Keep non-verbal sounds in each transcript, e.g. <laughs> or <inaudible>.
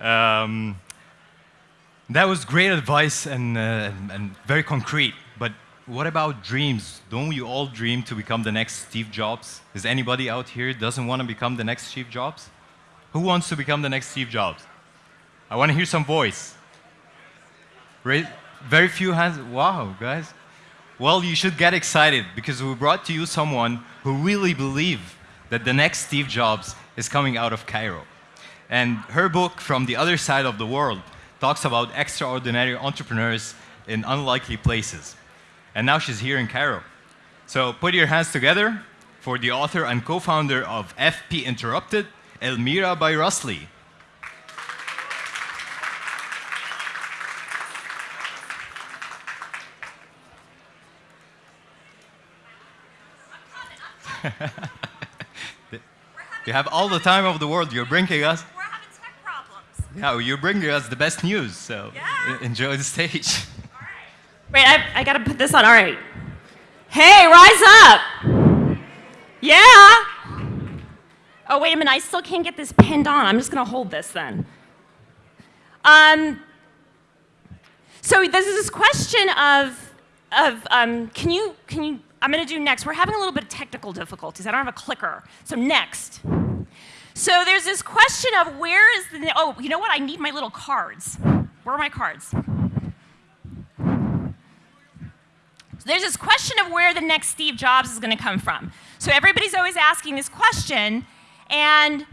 Um, that was great advice and, uh, and very concrete. But what about dreams? Don't we all dream to become the next Steve Jobs? Is anybody out here doesn't want to become the next Steve Jobs? Who wants to become the next Steve Jobs? I want to hear some voice. Very few hands. Wow, guys. Well, you should get excited because we brought to you someone who really believes that the next Steve Jobs is coming out of Cairo. And her book, From the Other Side of the World, talks about extraordinary entrepreneurs in unlikely places. And now she's here in Cairo. So put your hands together for the author and co-founder of FP Interrupted, Elmira Bayrasli. <laughs> you have all the time of the world. You're bringing us. Yeah, you're bringing us the best news. So Yeah. enjoy the stage. <laughs> Wait, I, I gotta put this on. All right. Hey, rise up. Yeah. Oh, wait a minute. I still can't get this pinned on. I'm just gonna hold this then. Um, so there's this question of, of um, can you, can you, I'm gonna do next. We're having a little bit of technical difficulties. I don't have a clicker. So next. So there's this question of where is the, oh, you know what? I need my little cards. Where are my cards? So there's this question of where the next Steve Jobs is going to come from. So everybody's always asking this question, and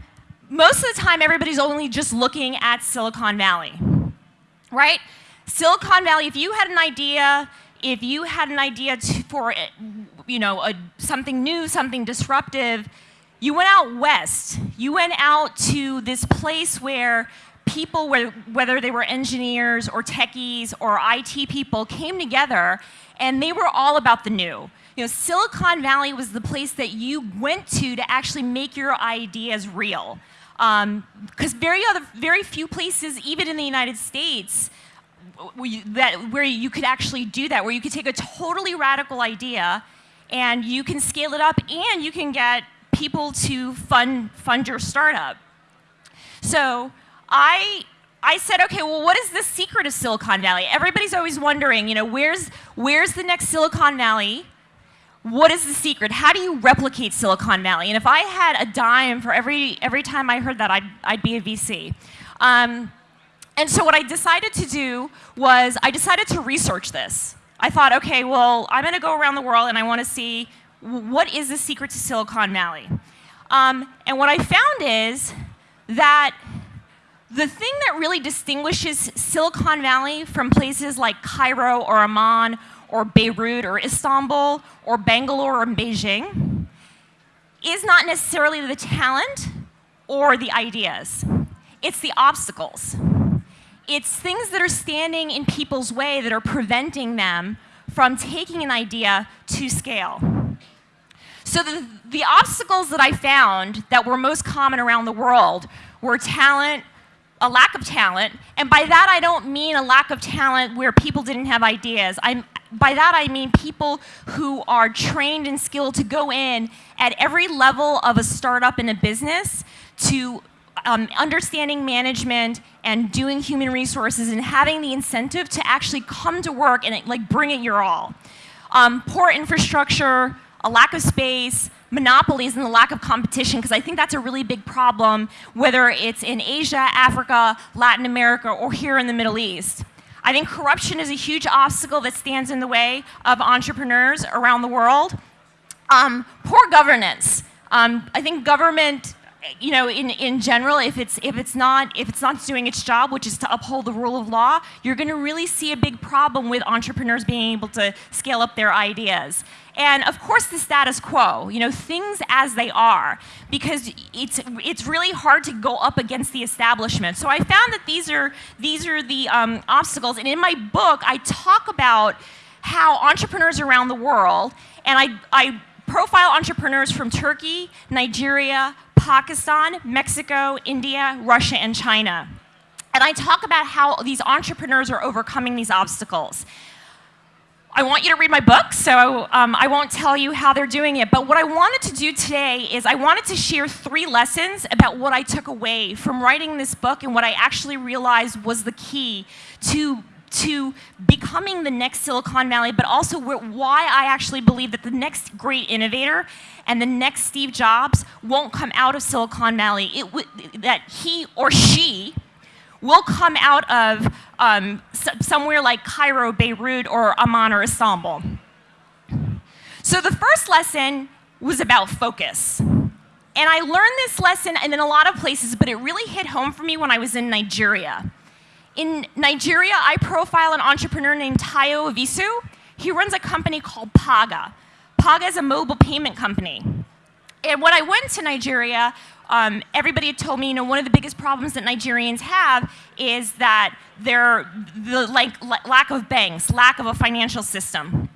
most of the time everybody's only just looking at Silicon Valley, right? Silicon Valley, if you had an idea, if you had an idea to, for, you know, a, something new, something disruptive, you went out west. You went out to this place where people, whether they were engineers or techies or IT people, came together and they were all about the new. You know, Silicon Valley was the place that you went to to actually make your ideas real. Because um, very, other, very few places, even in the United States, where you, that, where you could actually do that, where you could take a totally radical idea and you can scale it up and you can get people to fund, fund your startup. So I I said, okay, well, what is the secret of Silicon Valley? Everybody's always wondering, you know, where's, where's the next Silicon Valley? What is the secret? How do you replicate Silicon Valley? And if I had a dime for every, every time I heard that, I'd, I'd be a VC. Um, and so what I decided to do was I decided to research this. I thought, okay, well, I'm going to go around the world and I want to see what is the secret to Silicon Valley. Um, and what I found is that the thing that really distinguishes Silicon Valley from places like Cairo or Amman or Beirut or Istanbul or Bangalore or Beijing is not necessarily the talent or the ideas. It's the obstacles. It's things that are standing in people's way that are preventing them from taking an idea to scale. So the, the obstacles that I found that were most common around the world were talent, a lack of talent, and by that I don't mean a lack of talent where people didn't have ideas. I'm, by that I mean people who are trained and skilled to go in at every level of a startup in a business to um, understanding management and doing human resources and having the incentive to actually come to work and like bring it your all. Um, poor infrastructure, a lack of space, monopolies and the lack of competition, because I think that's a really big problem, whether it's in Asia, Africa, Latin America, or here in the Middle East. I think corruption is a huge obstacle that stands in the way of entrepreneurs around the world. Um, poor governance. Um, I think government you know, in, in general, if it's, if, it's not, if it's not doing its job, which is to uphold the rule of law, you're going to really see a big problem with entrepreneurs being able to scale up their ideas. And of course, the status quo, you know, things as they are, because it's, it's really hard to go up against the establishment. So I found that these are, these are the um, obstacles. And in my book, I talk about how entrepreneurs around the world, and I, I profile entrepreneurs from Turkey, Nigeria, Pakistan, Mexico, India, Russia, and China. And I talk about how these entrepreneurs are overcoming these obstacles. I want you to read my book, so um, I won't tell you how they're doing it. But what I wanted to do today is I wanted to share three lessons about what I took away from writing this book and what I actually realized was the key to to becoming the next Silicon Valley, but also why I actually believe that the next great innovator and the next Steve Jobs won't come out of Silicon Valley. It, that he or she will come out of um, somewhere like Cairo, Beirut, or Amman or Istanbul. So the first lesson was about focus. And I learned this lesson and in a lot of places, but it really hit home for me when I was in Nigeria. In Nigeria, I profile an entrepreneur named Tayo Oviosu. He runs a company called Paga. Paga is a mobile payment company. And when I went to Nigeria, um, everybody had told me, you know, one of the biggest problems that Nigerians have is that they're the like lack of banks, lack of a financial system,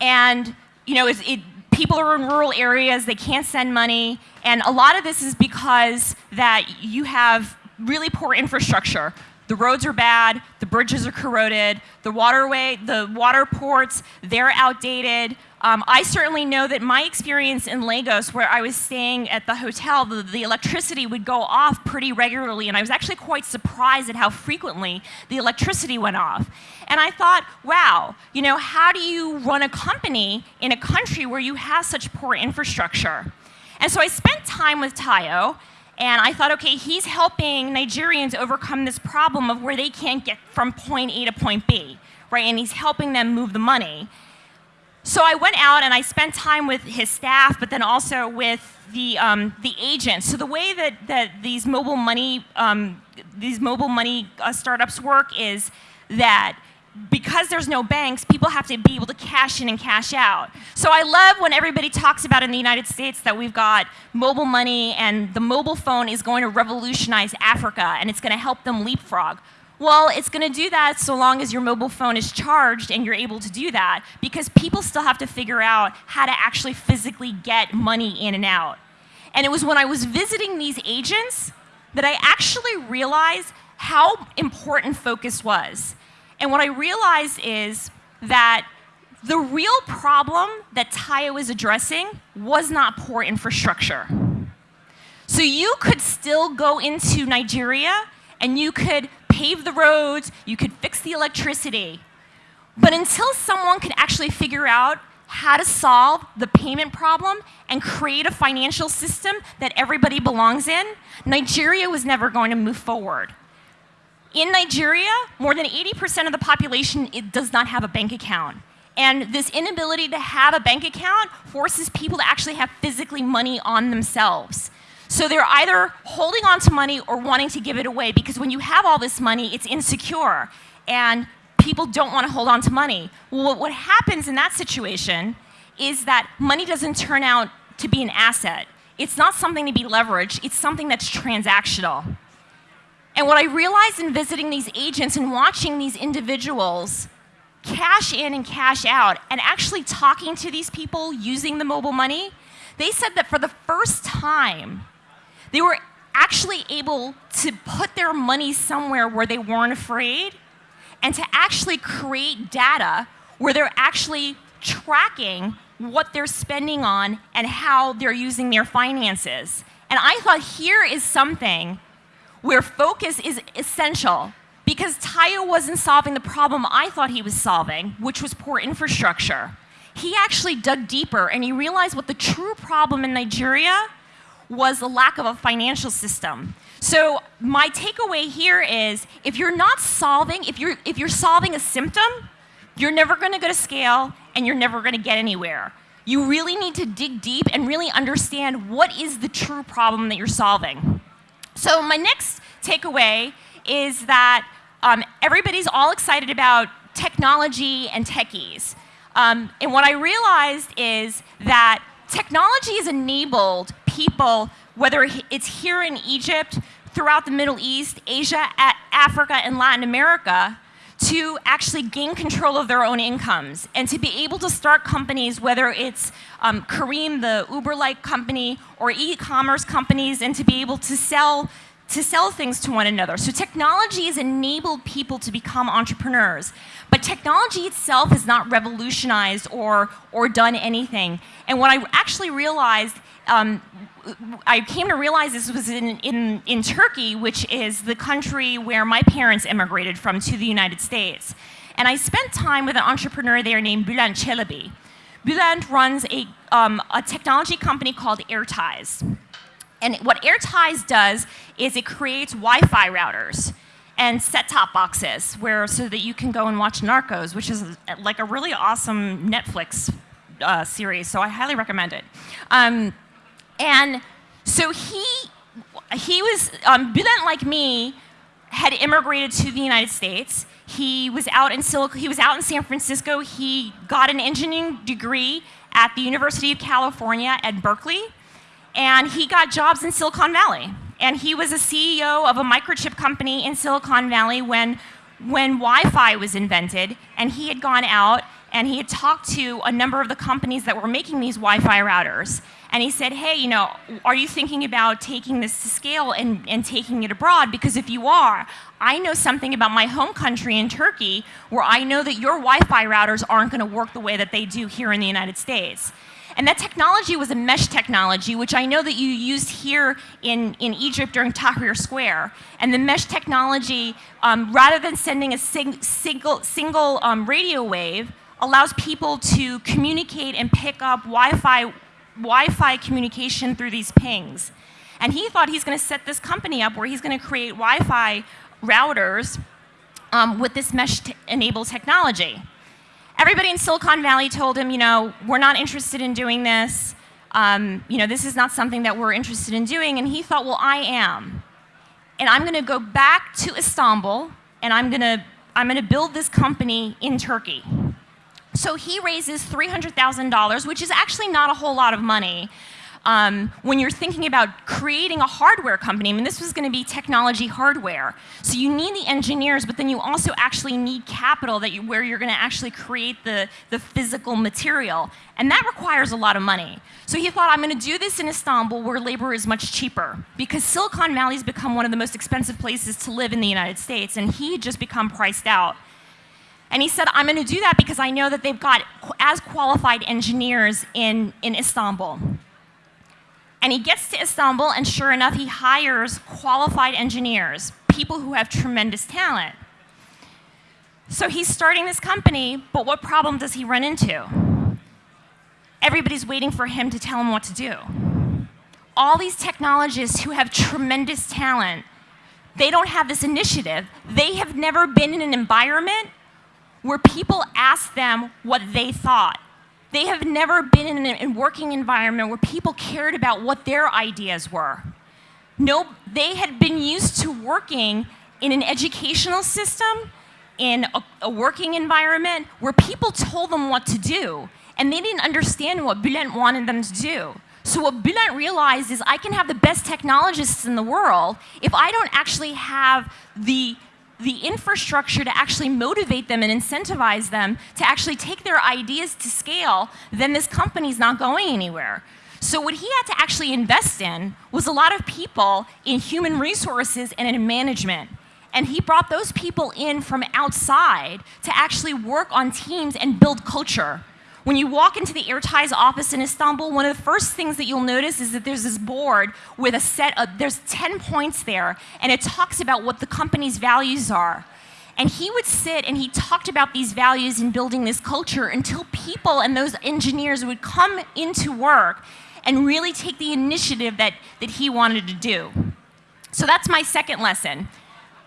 and you know, it, people are in rural areas, they can't send money, and a lot of this is because that you have really poor infrastructure. The roads are bad, the bridges are corroded, the waterway, the water ports, they're outdated. Um, I certainly know that my experience in Lagos, where I was staying at the hotel, the, the, electricity would go off pretty regularly, and I was actually quite surprised at how frequently the electricity went off. And I thought, wow, you know, how do you run a company in a country where you have such poor infrastructure? And so I spent time with Tayo, and I thought, okay, he's helping Nigerians overcome this problem of where they can't get from point A to point B, right? And he's helping them move the money. So I went out and I spent time with his staff, but then also with the, um, the agents. So the way that, that these mobile money, um, these mobile money uh, startups work is that because there's no banks, people have to be able to cash in and cash out. So I love when everybody talks about in the United States that we've got mobile money and the mobile phone is going to revolutionize Africa and it's going to help them leapfrog. Well, it's going to do that so long as your mobile phone is charged and you're able to do that because people still have to figure out how to actually physically get money in and out. And it was when I was visiting these agents that I actually realized how important focus was. And what I realized is that the real problem that Tayo was addressing was not poor infrastructure. So you could still go into Nigeria and you could pave the roads, you could fix the electricity. But until someone could actually figure out how to solve the payment problem and create a financial system that everybody belongs in, Nigeria was never going to move forward. In Nigeria, more than 80% of the population does not have a bank account. And this inability to have a bank account forces people to actually have physically money on themselves. So they're either holding on to money or wanting to give it away because when you have all this money, it's insecure and people don't want to hold on to money. Well, what happens in that situation is that money doesn't turn out to be an asset. It's not something to be leveraged, it's something that's transactional. And what I realized in visiting these agents and watching these individuals cash in and cash out and actually talking to these people using the mobile money, they said that for the first time, they were actually able to put their money somewhere where they weren't afraid and to actually create data where they're actually tracking what they're spending on and how they're using their finances. And I thought here is something where focus is essential because Tayo wasn't solving the problem I thought he was solving, which was poor infrastructure. He actually dug deeper and he realized what the true problem in Nigeria was the lack of a financial system. So my takeaway here is if you're not solving, if you're, if you're solving a symptom, you're never going to go to scale and you're never going to get anywhere. You really need to dig deep and really understand what is the true problem that you're solving. So my next takeaway is that um, everybody's all excited about technology and techies. Um, and what I realized is that technology has enabled people, whether it's here in Egypt, throughout the Middle East, Asia, Africa, and Latin America, to actually gain control of their own incomes and to be able to start companies, whether it's um, Careem, the Uber-like company, or e-commerce companies, and to be able to sell to sell things to one another. So technology has enabled people to become entrepreneurs. But technology itself has not revolutionized or, or done anything. And what I actually realized, um, I came to realize this was in, in, in Turkey, which is the country where my parents immigrated from to the United States. And I spent time with an entrepreneur there named Bülent Çelebi. Bülent runs a, um, a technology company called AirTies. And what AirTies does is it creates Wi-Fi routers and set-top boxes where so that you can go and watch Narcos, which is like a really awesome Netflix uh, series. So I highly recommend it. Um, and so he he was um, Bülent like me had immigrated to the United States. He was out in Silicon, he was out in San Francisco. He got an engineering degree at the University of California at Berkeley and he got jobs in Silicon Valley. And he was a CEO of a microchip company in Silicon Valley when, when Wi-Fi was invented, and he had gone out and he had talked to a number of the companies that were making these Wi-Fi routers. And he said, hey, you know, are you thinking about taking this to scale and, and taking it abroad? Because if you are, I know something about my home country in Turkey where I know that your Wi-Fi routers aren't going to work the way that they do here in the United States. And that technology was a mesh technology, which I know that you used here in, in Egypt during Tahrir Square. And the mesh technology, um, rather than sending a sing, single, single um, radio wave, allows people to communicate and pick up Wi-Fi Wi-Fi communication through these pings. And he thought he's going to set this company up where he's going to create Wi-Fi routers um, with this mesh-enabled technology. Everybody in Silicon Valley told him, you know, we're not interested in doing this. Um, you know, this is not something that we're interested in doing. And he thought, well, I am. And I'm going to go back to Istanbul, and I'm going to I'm going to build this company in Turkey. So he raises $300,000, which is actually not a whole lot of money um, when you're thinking about creating a hardware company, I mean, this was going to be technology hardware. So you need the engineers, but then you also actually need capital that you, where you're going to actually create the, the physical material. And that requires a lot of money. So he thought, I'm going to do this in Istanbul where labor is much cheaper because Silicon Valley has become one of the most expensive places to live in the United States, and he had just become priced out. And he said, I'm going to do that because I know that they've got as qualified engineers in, in Istanbul. And he gets to Istanbul, and sure enough, he hires qualified engineers, people who have tremendous talent. So he's starting this company, but what problem does he run into? Everybody's waiting for him to tell him what to do. All these technologists who have tremendous talent, they don't have this initiative. They have never been in an environment where people ask them what they thought. They have never been in a working environment where people cared about what their ideas were. No, they had been used to working in an educational system, in a, a working environment where people told them what to do, and they didn't understand what Bülent wanted them to do. So what Bülent realized is I can have the best technologists in the world if I don't actually have the the infrastructure to actually motivate them and incentivize them to actually take their ideas to scale, then this company's not going anywhere. So what he had to actually invest in was a lot of people in human resources and in management. And he brought those people in from outside to actually work on teams and build culture. When you walk into the AirTies office in Istanbul, one of the first things that you'll notice is that there's this board with a set of, there's 10 points there, and it talks about what the company's values are. And he would sit and he talked about these values in building this culture until people and those engineers would come into work and really take the initiative that, that he wanted to do. So that's my second lesson.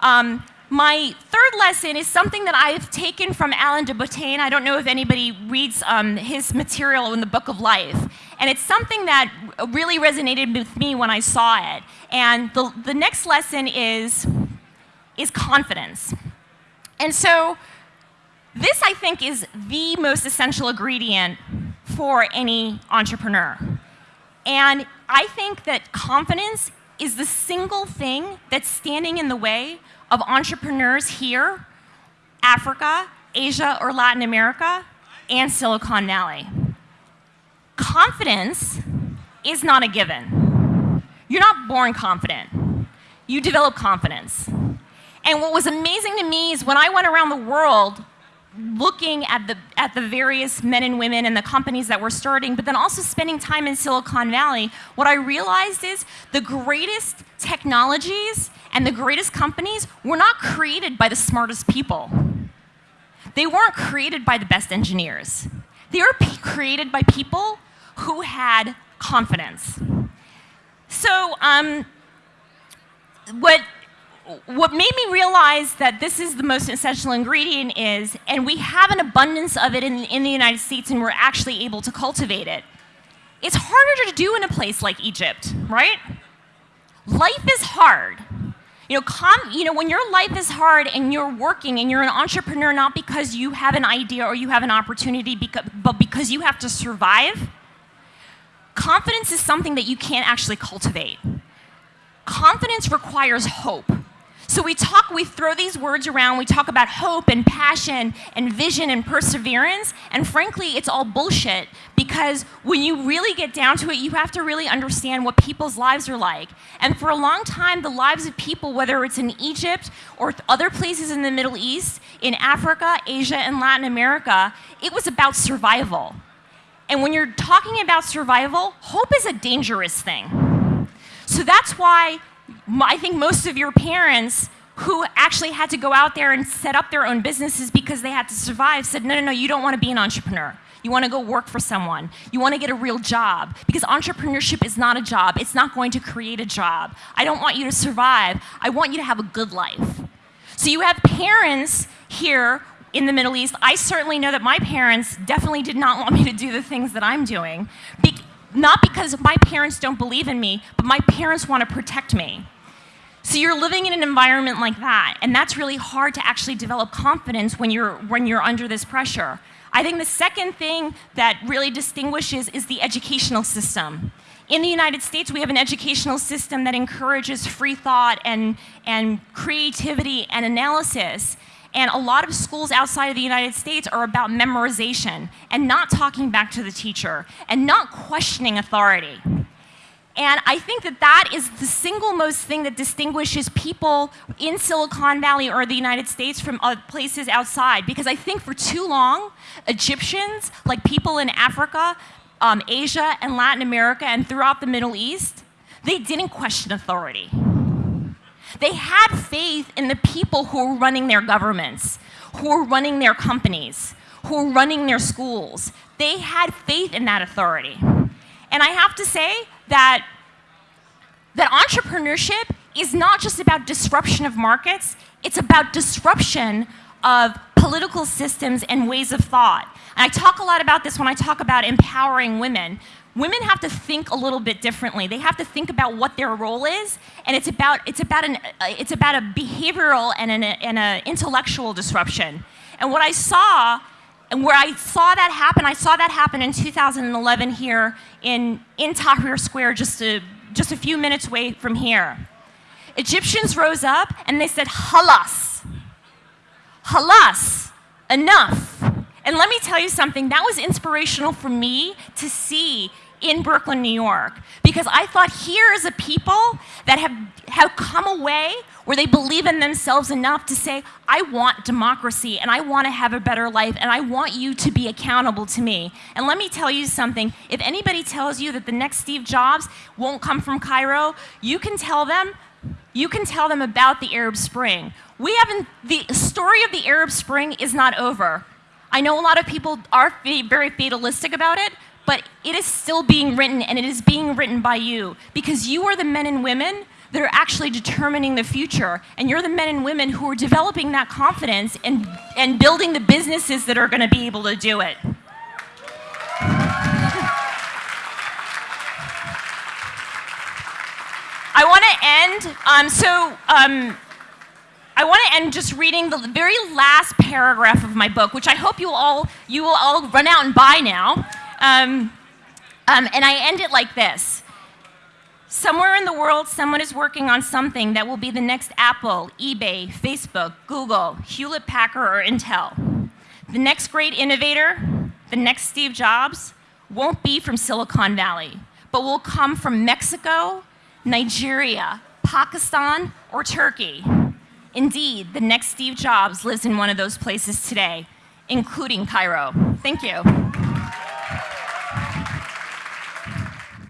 Um, my third lesson is something that I've taken from Alain de Botton. I don't know if anybody reads um, his material in the Book of Life. And it's something that really resonated with me when I saw it. And the, the next lesson is, is confidence. And so this, I think, is the most essential ingredient for any entrepreneur. And I think that confidence is the single thing that's standing in the way of entrepreneurs here, Africa, Asia, or Latin America, and Silicon Valley. Confidence is not a given. You're not born confident. you develop confidence. And what was amazing to me is when I went around the world looking at the, at the various men and women and the companies that were starting, but then also spending time in Silicon Valley, what I realized is the greatest technologies and the greatest companies were not created by the smartest people. They weren't created by the best engineers. They were created by people who had confidence. So, um, what what made me realize that this is the most essential ingredient is, and we have an abundance of it in, in the United States and we're actually able to cultivate it. It's harder to do in a place like Egypt, right? Life is hard. You know, you know, when your life is hard and you're working and you're an entrepreneur not because you have an idea or you have an opportunity, but because you have to survive, confidence is something that you can't actually cultivate. Confidence requires hope. So we talk, we throw these words around, we talk about hope and passion and vision and perseverance, and frankly, it's all bullshit because when you really get down to it, you have to really understand what people's lives are like. And for a long time, the lives of people, whether it's in Egypt or other places in the Middle East, in Africa, Asia, and Latin America, it was about survival. And when you're talking about survival, hope is a dangerous thing. So that's why I think most of your parents who actually had to go out there and set up their own businesses because they had to survive said, no, no, no, you don't want to be an entrepreneur. You want to go work for someone. You want to get a real job because entrepreneurship is not a job. It's not going to create a job. I don't want you to survive. I want you to have a good life. So you have parents here in the Middle East. I certainly know that my parents definitely did not want me to do the things that I'm doing. Not because my parents don't believe in me, but my parents want to protect me. So you're living in an environment like that, and that's really hard to actually develop confidence when you're, when you're under this pressure. I think the second thing that really distinguishes is the educational system. In the United States, we have an educational system that encourages free thought and, and creativity and analysis. And a lot of schools outside of the United States are about memorization and not talking back to the teacher and not questioning authority. And I think that that is the single most thing that distinguishes people in Silicon Valley or the United States from places outside. Because I think for too long, Egyptians, like people in Africa, um, Asia, and Latin America, and throughout the Middle East, they didn't question authority. They had faith in the people who were running their governments, who were running their companies, who were running their schools. They had faith in that authority. And I have to say that, that entrepreneurship is not just about disruption of markets, it's about disruption of political systems and ways of thought. And I talk a lot about this when I talk about empowering women. Women have to think a little bit differently. They have to think about what their role is, and it's about, it's about, an, uh, it's about a behavioral and an and a intellectual disruption. And what I saw and where I saw that happen, I saw that happen in 2011 here in, in Tahrir Square, just a, just a few minutes away from here. Egyptians rose up and they said, halas. Halas, enough. And let me tell you something, that was inspirational for me to see in Brooklyn, New York, because I thought here is a people that have, have come away where they believe in themselves enough to say, I want democracy and I want to have a better life and I want you to be accountable to me. And let me tell you something, if anybody tells you that the next Steve Jobs won't come from Cairo, you can tell them, you can tell them about the Arab Spring. We haven't, the story of the Arab Spring is not over. I know a lot of people are very fatalistic about it, but it is still being written and it is being written by you because you are the men and women that are actually determining the future and you're the men and women who are developing that confidence and, and building the businesses that are going to be able to do it. I want to end, um, so um, I want to end just reading the very last paragraph of my book, which I hope you all, you will all run out and buy now. Um, um, and I end it like this. Somewhere in the world, someone is working on something that will be the next Apple, eBay, Facebook, Google, Hewlett Packard, or Intel. The next great innovator, the next Steve Jobs, won't be from Silicon Valley, but will come from Mexico, Nigeria, Pakistan, or Turkey. Indeed, the next Steve Jobs lives in one of those places today, including Cairo. Thank you.